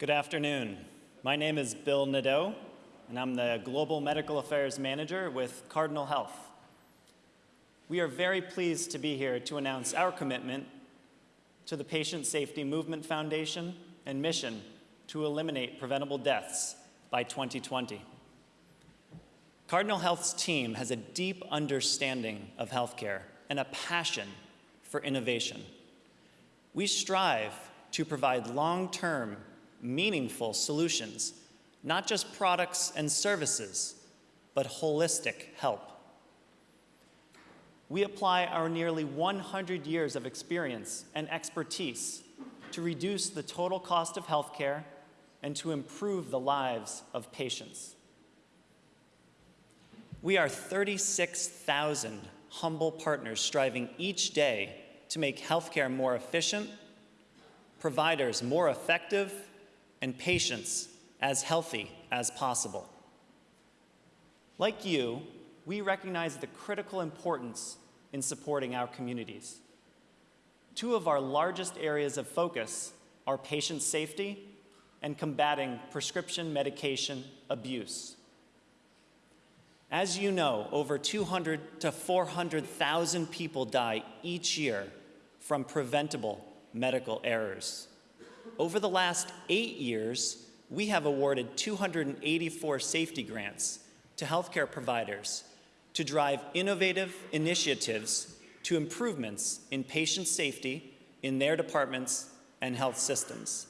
Good afternoon. My name is Bill Nadeau, and I'm the Global Medical Affairs Manager with Cardinal Health. We are very pleased to be here to announce our commitment to the Patient Safety Movement Foundation and mission to eliminate preventable deaths by 2020. Cardinal Health's team has a deep understanding of healthcare and a passion for innovation. We strive to provide long-term, meaningful solutions, not just products and services, but holistic help. We apply our nearly 100 years of experience and expertise to reduce the total cost of healthcare and to improve the lives of patients. We are 36,000 humble partners striving each day to make healthcare more efficient, providers more effective, and patients as healthy as possible. Like you, we recognize the critical importance in supporting our communities. Two of our largest areas of focus are patient safety and combating prescription medication abuse. As you know, over 200 to 400,000 people die each year from preventable medical errors. Over the last eight years, we have awarded 284 safety grants to healthcare providers to drive innovative initiatives to improvements in patient safety in their departments and health systems.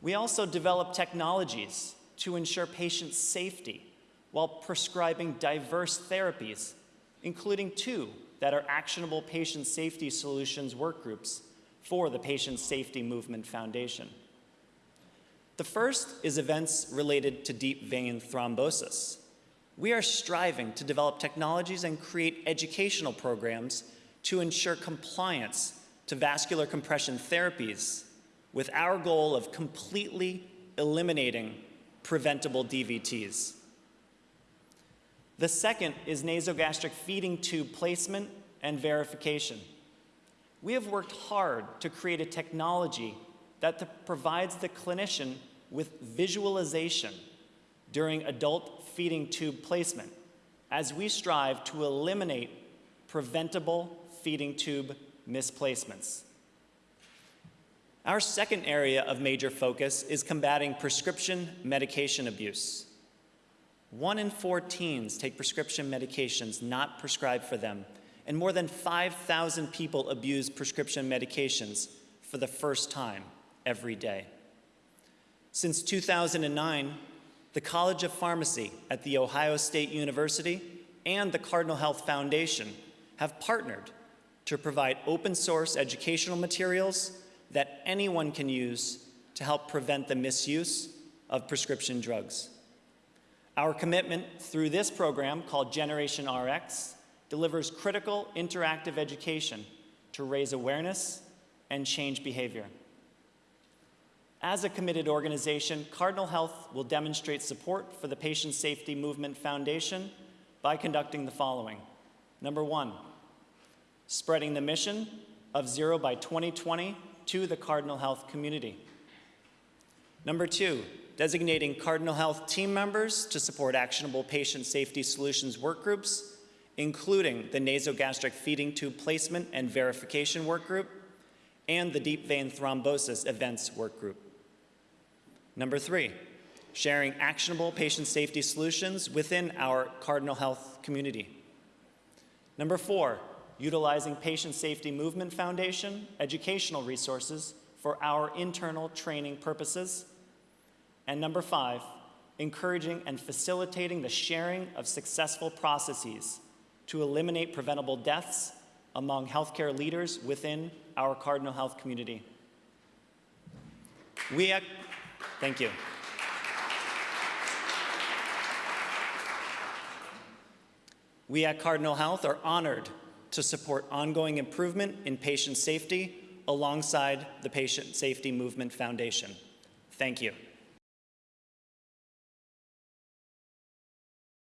We also develop technologies to ensure patient safety while prescribing diverse therapies, including two that are actionable patient safety solutions work groups for the Patient Safety Movement Foundation. The first is events related to deep vein thrombosis. We are striving to develop technologies and create educational programs to ensure compliance to vascular compression therapies with our goal of completely eliminating preventable DVTs. The second is nasogastric feeding tube placement and verification. We have worked hard to create a technology that provides the clinician with visualization during adult feeding tube placement as we strive to eliminate preventable feeding tube misplacements. Our second area of major focus is combating prescription medication abuse. One in four teens take prescription medications not prescribed for them, and more than 5,000 people abuse prescription medications for the first time every day. Since 2009, the College of Pharmacy at The Ohio State University and the Cardinal Health Foundation have partnered to provide open source educational materials that anyone can use to help prevent the misuse of prescription drugs. Our commitment through this program called Generation RX delivers critical interactive education to raise awareness and change behavior. As a committed organization, Cardinal Health will demonstrate support for the Patient Safety Movement Foundation by conducting the following. Number one, spreading the mission of zero by 2020 to the Cardinal Health community. Number two, designating Cardinal Health team members to support actionable patient safety solutions work groups, including the nasogastric feeding tube placement and verification work group, and the deep vein thrombosis events work group. Number three, sharing actionable patient safety solutions within our Cardinal Health community. Number four, utilizing Patient Safety Movement Foundation educational resources for our internal training purposes. And number five, encouraging and facilitating the sharing of successful processes to eliminate preventable deaths among healthcare leaders within our Cardinal Health community. We Thank you. We at Cardinal Health are honored to support ongoing improvement in patient safety alongside the Patient Safety Movement Foundation. Thank you.